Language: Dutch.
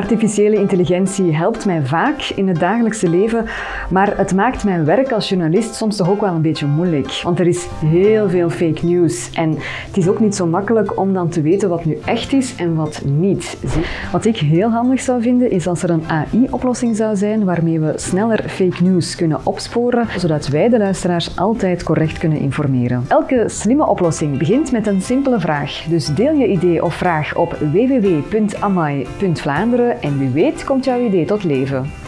Artificiële intelligentie helpt mij vaak in het dagelijkse leven, maar het maakt mijn werk als journalist soms toch ook wel een beetje moeilijk. Want er is heel veel fake news en het is ook niet zo makkelijk om dan te weten wat nu echt is en wat niet. Wat ik heel handig zou vinden is als er een AI-oplossing zou zijn waarmee we sneller fake news kunnen opsporen, zodat wij de luisteraars altijd correct kunnen informeren. Elke slimme oplossing begint met een simpele vraag. Dus deel je idee of vraag op www.amai.vlaanderen en wie weet komt jouw idee tot leven.